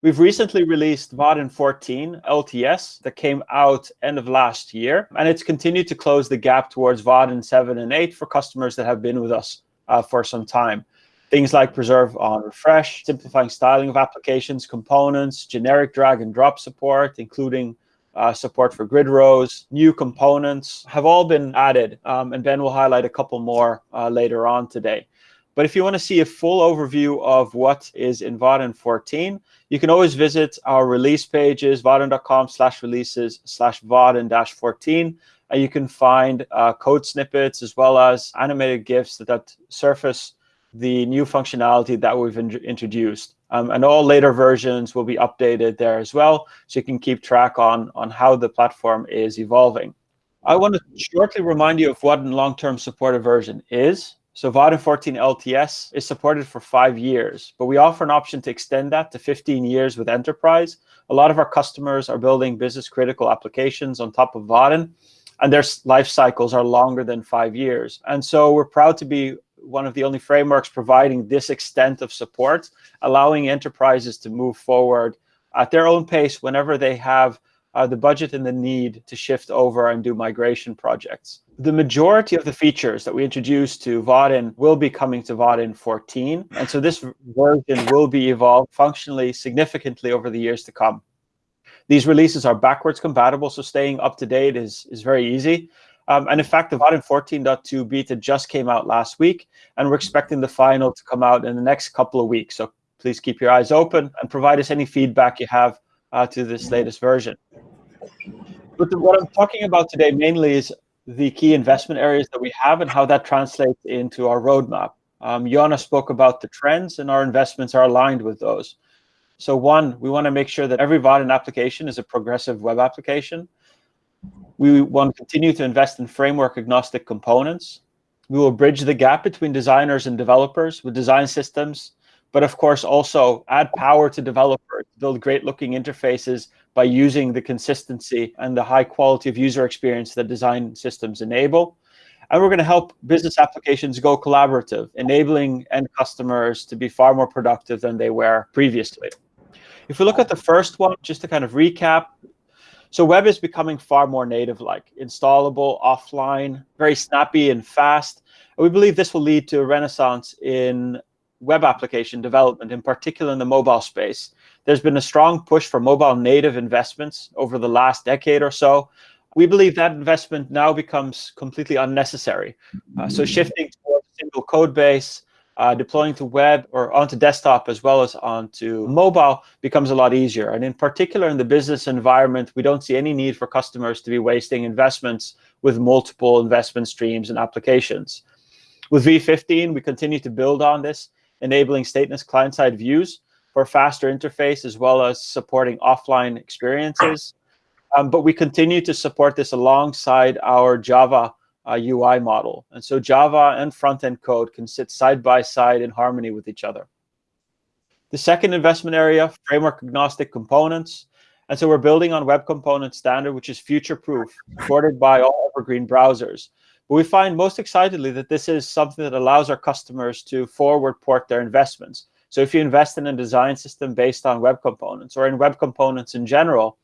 We've recently released Vaadin 14 LTS that came out end of last year, and it's continued to close the gap towards Vaadin 7 and 8 for customers that have been with us uh, for some time. Things like preserve on refresh, simplifying styling of applications, components, generic drag and drop support, including uh, support for grid rows, new components have all been added, um, and Ben will highlight a couple more uh, later on today. But if you want to see a full overview of what is in Vaadin 14, you can always visit our release pages, vaadin.com slash releases slash Vaadin dash 14. And you can find uh, code snippets as well as animated GIFs that, that surface the new functionality that we've in introduced. Um, and all later versions will be updated there as well, so you can keep track on, on how the platform is evolving. I want to shortly remind you of what a long-term supported version is. So Vaadin 14 LTS is supported for five years, but we offer an option to extend that to 15 years with Enterprise. A lot of our customers are building business critical applications on top of Vaadin, and their life cycles are longer than five years. And so we're proud to be one of the only frameworks providing this extent of support, allowing enterprises to move forward at their own pace whenever they have uh, the budget and the need to shift over and do migration projects. The majority of the features that we introduced to Vaadin will be coming to Vaadin 14. And so this version will be evolved functionally significantly over the years to come. These releases are backwards compatible, so staying up to date is, is very easy. Um, and in fact, the Vaadin 14.2 beta just came out last week, and we're expecting the final to come out in the next couple of weeks. So please keep your eyes open and provide us any feedback you have uh, to this latest version. But what I'm talking about today mainly is the key investment areas that we have and how that translates into our roadmap. Um, Jona spoke about the trends and our investments are aligned with those. So one, we want to make sure that every Vaadin application is a progressive web application. We want to continue to invest in framework agnostic components. We will bridge the gap between designers and developers with design systems but of course also add power to developers, build great looking interfaces by using the consistency and the high quality of user experience that design systems enable. And we're going to help business applications go collaborative, enabling end customers to be far more productive than they were previously. If we look at the first one, just to kind of recap, so web is becoming far more native-like, installable, offline, very snappy and fast. And we believe this will lead to a renaissance in web application development, in particular in the mobile space. There's been a strong push for mobile native investments over the last decade or so. We believe that investment now becomes completely unnecessary. Uh, so shifting to a single code base, uh, deploying to web or onto desktop as well as onto mobile becomes a lot easier. And in particular in the business environment, we don't see any need for customers to be wasting investments with multiple investment streams and applications. With V15, we continue to build on this enabling stateless client-side views for faster interface, as well as supporting offline experiences. Um, but we continue to support this alongside our Java uh, UI model. And so Java and front-end code can sit side by side in harmony with each other. The second investment area, framework agnostic components. And so we're building on Web Component Standard, which is future-proof, supported by all evergreen browsers. But we find most excitedly that this is something that allows our customers to forward port their investments. So if you invest in a design system based on web components or in web components in general,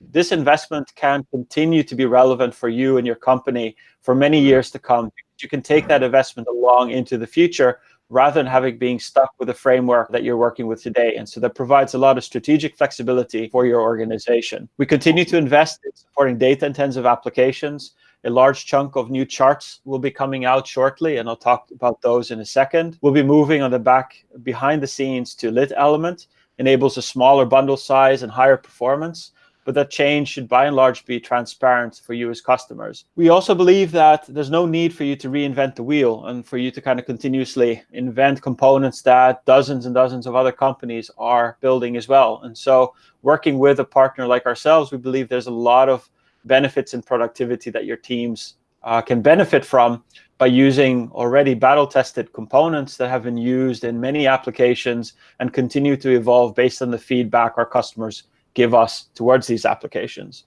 this investment can continue to be relevant for you and your company for many years to come. You can take that investment along into the future rather than having being stuck with a framework that you're working with today. And so that provides a lot of strategic flexibility for your organization. We continue to invest in supporting data intensive applications a large chunk of new charts will be coming out shortly, and I'll talk about those in a second. We'll be moving on the back behind the scenes to LitElement, enables a smaller bundle size and higher performance, but that change should by and large be transparent for you as customers. We also believe that there's no need for you to reinvent the wheel and for you to kind of continuously invent components that dozens and dozens of other companies are building as well. And so working with a partner like ourselves, we believe there's a lot of benefits in productivity that your teams uh, can benefit from by using already battle-tested components that have been used in many applications and continue to evolve based on the feedback our customers give us towards these applications.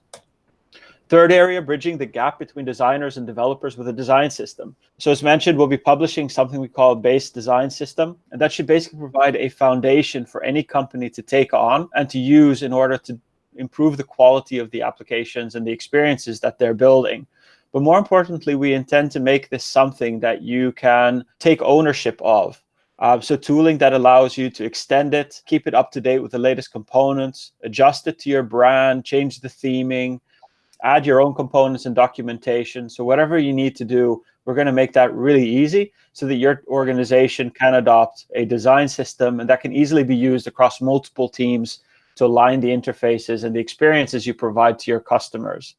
Third area, bridging the gap between designers and developers with a design system. So as mentioned, we'll be publishing something we call a base design system. And that should basically provide a foundation for any company to take on and to use in order to improve the quality of the applications and the experiences that they're building. But more importantly, we intend to make this something that you can take ownership of. Uh, so tooling that allows you to extend it, keep it up to date with the latest components, adjust it to your brand, change the theming, add your own components and documentation. So whatever you need to do, we're going to make that really easy so that your organization can adopt a design system and that can easily be used across multiple teams to align the interfaces and the experiences you provide to your customers.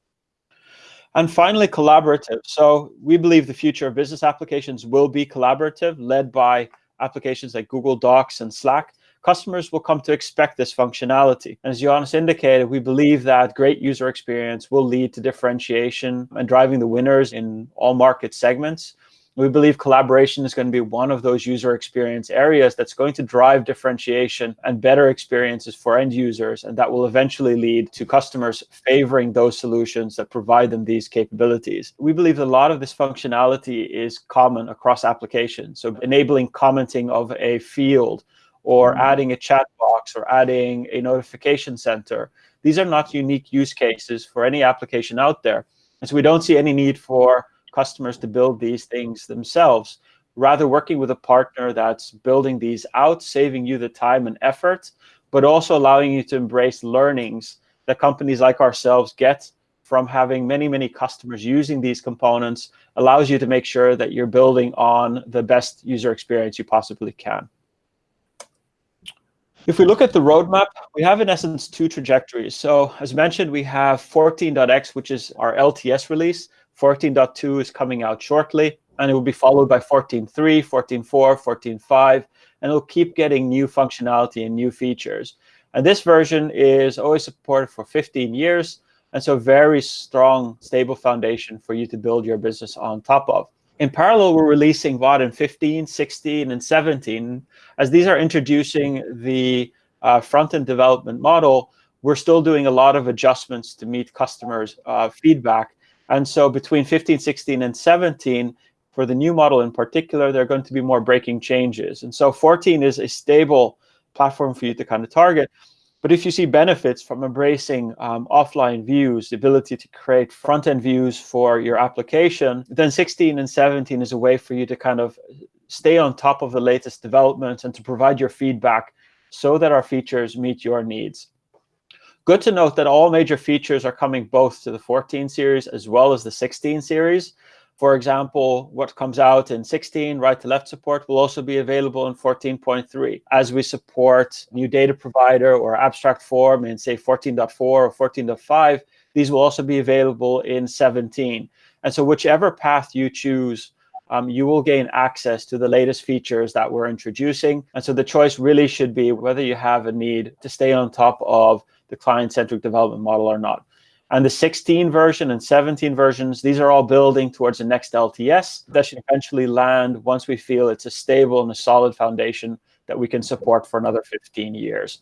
And finally, collaborative. So we believe the future of business applications will be collaborative, led by applications like Google Docs and Slack. Customers will come to expect this functionality. And as Johannes indicated, we believe that great user experience will lead to differentiation and driving the winners in all market segments. We believe collaboration is going to be one of those user experience areas that's going to drive differentiation and better experiences for end users, and that will eventually lead to customers favoring those solutions that provide them these capabilities. We believe a lot of this functionality is common across applications, so enabling commenting of a field, or mm -hmm. adding a chat box, or adding a notification center. These are not unique use cases for any application out there. And so we don't see any need for customers to build these things themselves, rather working with a partner that's building these out, saving you the time and effort, but also allowing you to embrace learnings that companies like ourselves get from having many, many customers using these components allows you to make sure that you're building on the best user experience you possibly can. If we look at the roadmap, we have in essence two trajectories. So as mentioned, we have 14.x, which is our LTS release, 14.2 is coming out shortly, and it will be followed by 14.3, 14.4, 14.5, and it'll keep getting new functionality and new features. And this version is always supported for 15 years, and so very strong, stable foundation for you to build your business on top of. In parallel, we're releasing Vaadin 15, 16, and 17. As these are introducing the uh, front-end development model, we're still doing a lot of adjustments to meet customers' uh, feedback and so between 15, 16, and 17, for the new model in particular, there are going to be more breaking changes. And so 14 is a stable platform for you to kind of target. But if you see benefits from embracing um, offline views, the ability to create front-end views for your application, then 16 and 17 is a way for you to kind of stay on top of the latest developments and to provide your feedback so that our features meet your needs. Good to note that all major features are coming both to the 14 series as well as the 16 series. For example, what comes out in 16, right to left support, will also be available in 14.3. As we support new data provider or abstract form in, say, 14.4 or 14.5, these will also be available in 17. And so whichever path you choose, um, you will gain access to the latest features that we're introducing. And so the choice really should be whether you have a need to stay on top of the client-centric development model or not. And the 16 version and 17 versions, these are all building towards the next LTS that should eventually land once we feel it's a stable and a solid foundation that we can support for another 15 years.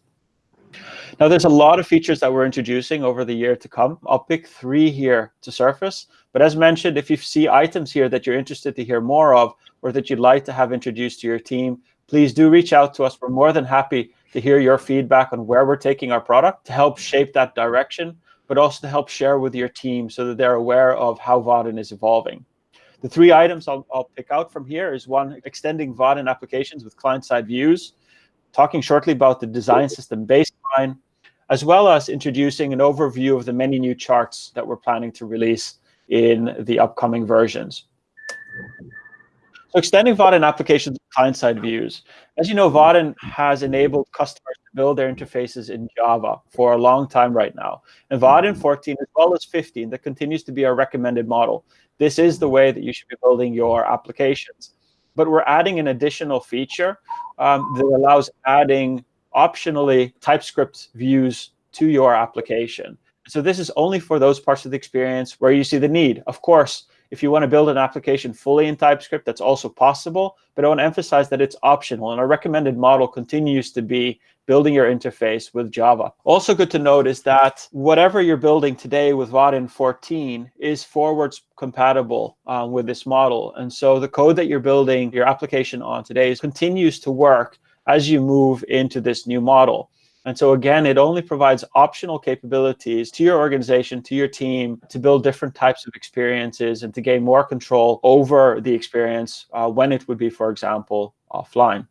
Now, there's a lot of features that we're introducing over the year to come. I'll pick three here to surface. But as mentioned, if you see items here that you're interested to hear more of or that you'd like to have introduced to your team, please do reach out to us. We're more than happy to hear your feedback on where we're taking our product to help mm-hmm. shape that direction, but also to help share with your team so that they're aware of how Vaadin is evolving. The three items I'll, I'll pick out from here is one, extending Vaadin applications with client-side views, talking shortly about the design system baseline, as well as introducing an overview of the many new charts that we're planning to release in the upcoming versions. So extending Vaadin applications client-side views. As you know, Vaadin has enabled customers to build their interfaces in Java for a long time right now. And Vaadin 14, as well as 15, that continues to be our recommended model. This is the way that you should be building your applications. But we're adding an additional feature um, that allows adding optionally TypeScript views to your application. So this is only for those parts of the experience where you see the need. Of course, if you want to build an application fully in TypeScript, that's also possible. But I want to emphasize that it's optional. And our recommended model continues to be building your interface with Java. Also good to note is that whatever you're building today with Vaadin 14 is forwards compatible uh, with this model. And so the code that you're building your application on today continues to work as you move into this new model. And so again, it only provides optional capabilities to your organization, to your team, to build different types of experiences and to gain more control over the experience uh, when it would be, for example, offline.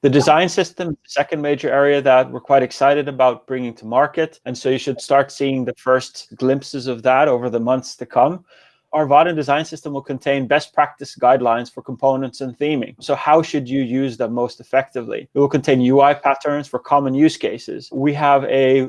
The design system the second major area that we're quite excited about bringing to market. And so you should start seeing the first glimpses of that over the months to come our Vaadin design system will contain best practice guidelines for components and theming. So how should you use them most effectively? It will contain UI patterns for common use cases. We have a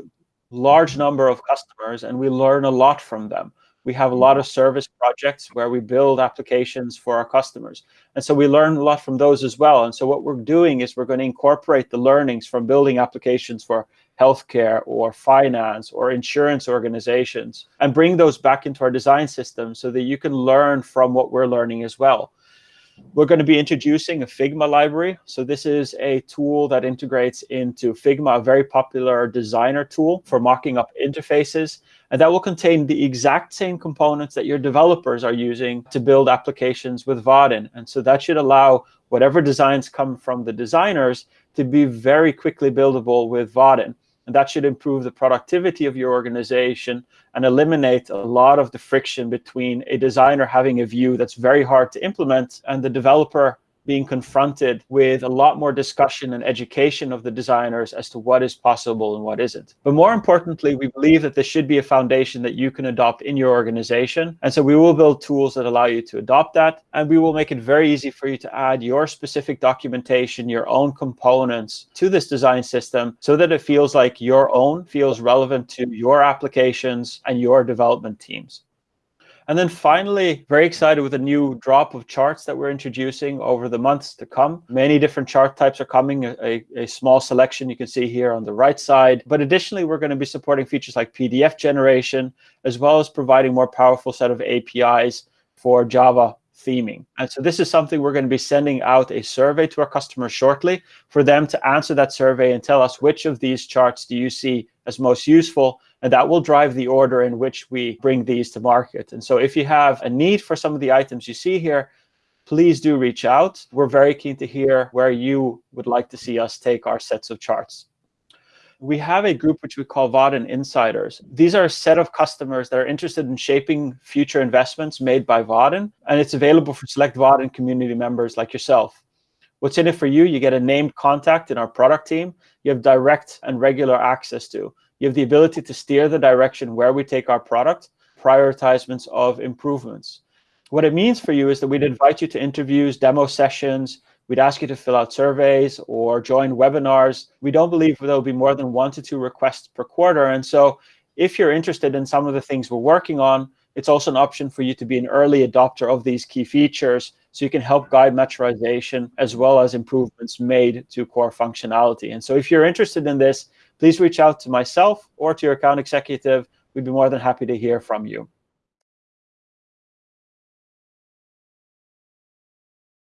large number of customers and we learn a lot from them. We have a lot of service projects where we build applications for our customers. And so we learn a lot from those as well. And so what we're doing is we're going to incorporate the learnings from building applications for healthcare or finance or insurance organizations and bring those back into our design system so that you can learn from what we're learning as well. We're going to be introducing a Figma library. So this is a tool that integrates into Figma, a very popular designer tool for mocking up interfaces. And that will contain the exact same components that your developers are using to build applications with Vaadin. And so that should allow whatever designs come from the designers to be very quickly buildable with Vaadin. And that should improve the productivity of your organization and eliminate a lot of the friction between a designer having a view that's very hard to implement and the developer being confronted with a lot more discussion and education of the designers as to what is possible and what isn't. But more importantly, we believe that this should be a foundation that you can adopt in your organization. And so we will build tools that allow you to adopt that. And we will make it very easy for you to add your specific documentation, your own components to this design system so that it feels like your own, feels relevant to your applications and your development teams. And then finally, very excited with a new drop of charts that we're introducing over the months to come. Many different chart types are coming, a, a small selection you can see here on the right side. But additionally, we're going to be supporting features like PDF generation, as well as providing more powerful set of APIs for Java theming. And so this is something we're going to be sending out a survey to our customers shortly for them to answer that survey and tell us which of these charts do you see as most useful. And that will drive the order in which we bring these to market. And so if you have a need for some of the items you see here, please do reach out. We're very keen to hear where you would like to see us take our sets of charts we have a group which we call Vaadin Insiders. These are a set of customers that are interested in shaping future investments made by Vaadin, and it's available for select Vaadin community members like yourself. What's in it for you? You get a named contact in our product team. You have direct and regular access to. You have the ability to steer the direction where we take our product, prioritizements of improvements. What it means for you is that we'd invite you to interviews, demo sessions, We'd ask you to fill out surveys or join webinars. We don't believe there'll be more than one to two requests per quarter. And so if you're interested in some of the things we're working on, it's also an option for you to be an early adopter of these key features so you can help guide maturization as well as improvements made to core functionality. And so if you're interested in this, please reach out to myself or to your account executive. We'd be more than happy to hear from you.